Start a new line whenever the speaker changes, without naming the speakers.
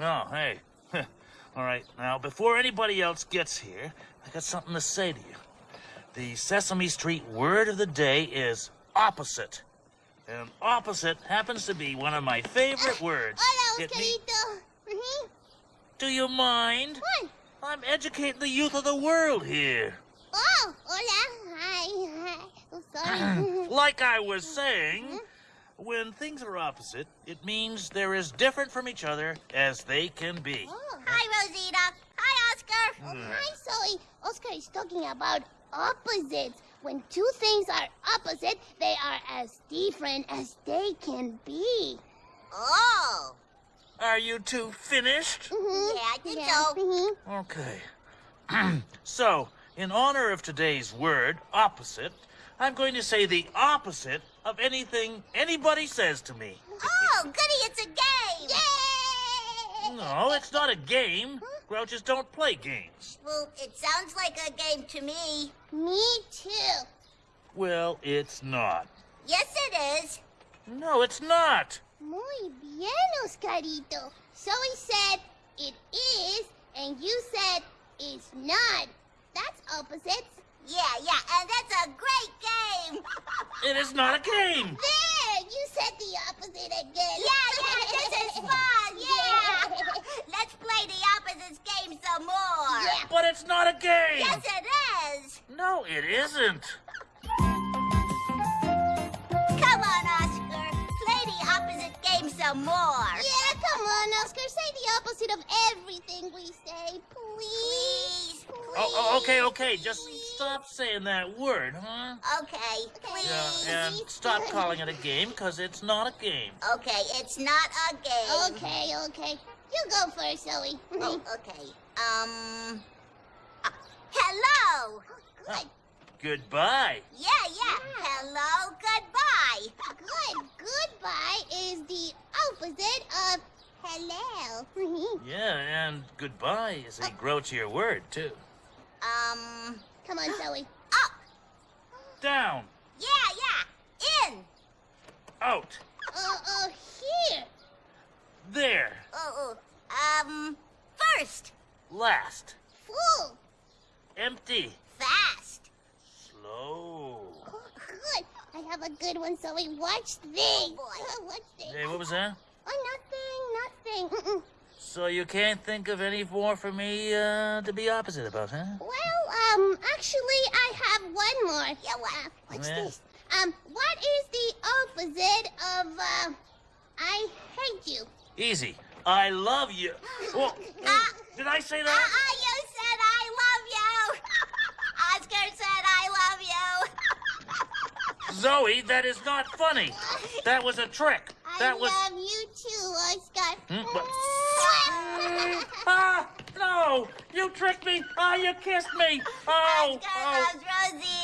Oh, hey. All right, now, before anybody else gets here, I got something to say to you. The Sesame Street word of the day is opposite. And opposite happens to be one of my favorite words.
Hola, Oscarito. Mhm.
Do you mind?
What?
I'm educating the youth of the world here.
Oh, hola. Hi, hi. Oh, sorry.
Like I was saying, when things are opposite, it means they're as different from each other as they can be.
oh.
Hi, Rosita. Hi, Oscar.
Oh, hi, Zoe. Oscar is talking about opposites. When two things are opposite, they are as different as they can be.
Oh.
Are you two finished?
Mhm.
Yeah, I think
Yeah.
so.
Mhm.
Okay. so, in honor of today's word, opposite, I'm going to say the opposite of anything anybody says to me.
Oh, goody, it's a game.
Yay!
No, it's not a game. Grouches don't play games.
Well, it sounds like a game to me.
Me too.
Well, it's not.
Yes, it is.
No, it's not.
Muy bien, Oscarito. he said it is, and you said it's not. That's opposites.
Yeah, yeah, and that's a great game.
It is not a game.
There, you said the opposite again.
Yeah, yeah, this is fun. Yeah. Let's play the opposites game some more.
Yeah.
But it's not a game.
Yes, it is.
No, it isn't.
Come on, Oscar. Play the opposite game some more.
Yeah, come on, Oscar. Say the opposite of everything we say, please.
Please.
Oh, oh, okay, okay. Just stop saying that word, huh?
Okay, please.
Yeah, and stop calling it a game, because it's not a game.
Okay, it's not a game.
Okay, okay. You go first, Zoe.
Oh, okay. Um. uh, hello.
Good,
Goodbye.
Yeah, yeah. Hello. Goodbye.
good. Goodbye is the opposite of hello.
Yeah, and goodbye is a grouchier word, too.
Um.
come on, Zoe.
Up.
Down.
Yeah, yeah. In.
Out.
Uh, uh, here.
Oh,
There.
oh. Um. First.
Last.
Full.
Empty.
Fast.
Slow.
Oh, good. I have a good one, Zoe. Watch this.
boy.
Uh, Watch this.
Hey, what was that?
Oh, nothing, nothing.
So you can't think of any more for me uh, to be opposite about, huh?
Well, um, actually, I have one more.
Yeah, what?
Uh, what's
Yeah.
this? Um, what is the opposite of, uh, I hate you?
Easy. I love you.
Ah.
did I say
Uh,
that?
uh, you said I love you. Oscar said I love you.
Zoe, that is not funny. That was a trick. That
I
was.
love you too, Oscar.
Hmm, what? Ah, no! You tricked me! Oh, you kissed me! Oh, oh.
Rosie.